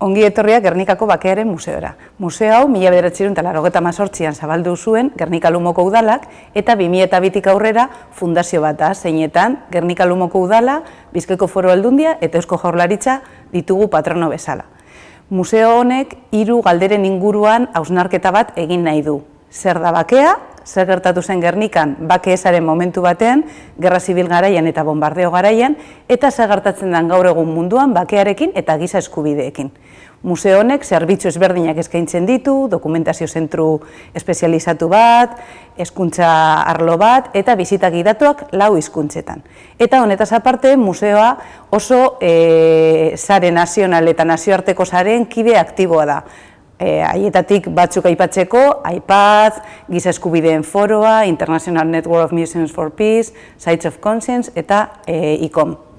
Ongi etorria Gernikako Bakearen Museora. Museo hau mila bederatxerun eta mazortzian zabaldu zuen Gernika Lumoko Udalak eta 2002 aurrera fundazio bat da, zeinetan Gernika Udala, Bizkaiko Foro Aldundia eta Eusko Jaurlaritza ditugu patrono bezala. Museo honek hiru galderen inguruan hausnarketa bat egin nahi du. Zer da bakea, zer gertatu zen Gernikan bake esaren momentu batean, gerra zibil garaian eta bombardeo garaian, eta zer gertatzen den gaur egun munduan bakearekin eta giza eskubideekin. Museo honek zerbitzu ezberdinak eskaintzen ditu, dokumentazio zentru espezializatu bat, hezkuntza arlo bat eta bizitak idatuak lau hizkuntzetan. Eta honetaz aparte, museoa oso e, sare nazional eta nazioarteko saren kide aktiboa da e, haietatik batzuk aipatzeko, iPad, Giza Eskubideen Foroa, International Network of Museums for Peace, Sites of Conscience eta e, ICOM.